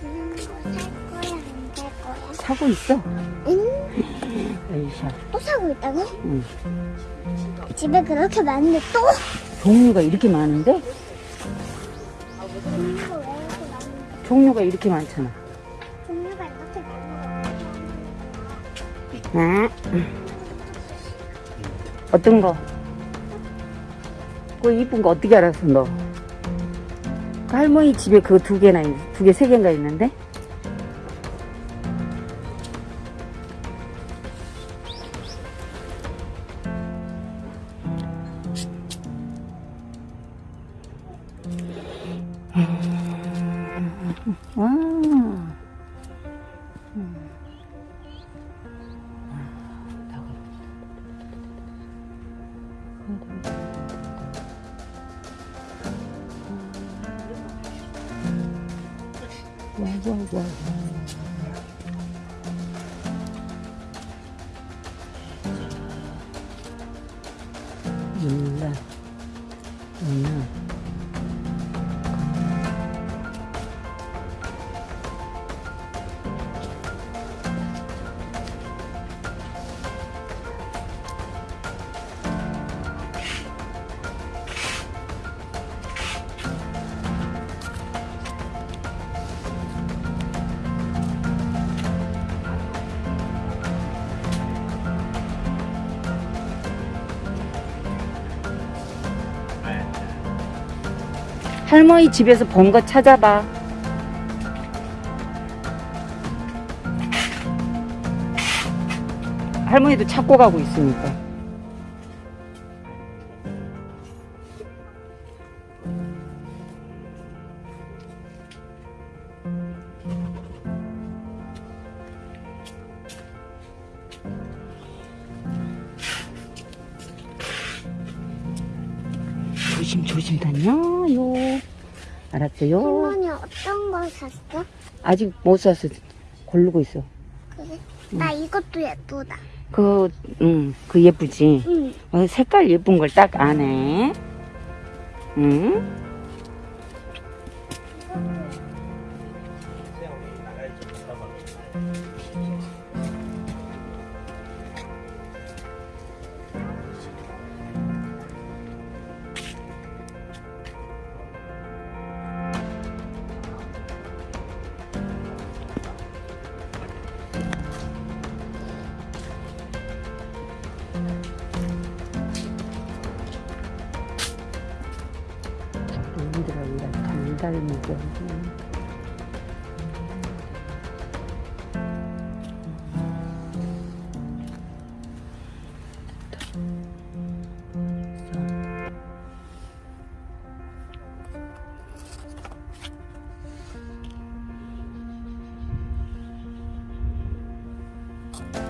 살 거야, 안 살 거야? 사고 있어? 응? 에이샤. 또 사고 있다고? 응. 집에 그렇게 많은데 또? 종류가 이렇게 많은데? 종류가 이렇게 많잖아. 종류가 이렇게 많은 아. 어떤 거? 그거 이쁜 거 어떻게 알았어, 너? 그 할머니 집에 그거 두 개나, 있, 두 개, 세 개인가 있는데? 아. 와, 와, 와. 몰라. 몰 할머니 집에서 본 거 찾아봐. 할머니도 찾고 가고 있으니까. 조심 조심 다녀요. 알았어요? 할머니 어떤 거 샀어? 아직 못 사서 고르고 있어. 그래? 나 이것도 예쁘다. 그, 응, 그 예쁘지? 응. 어, 색깔 예쁜 걸 딱 아네. 응? 힘들어요. 감달미죠. Thank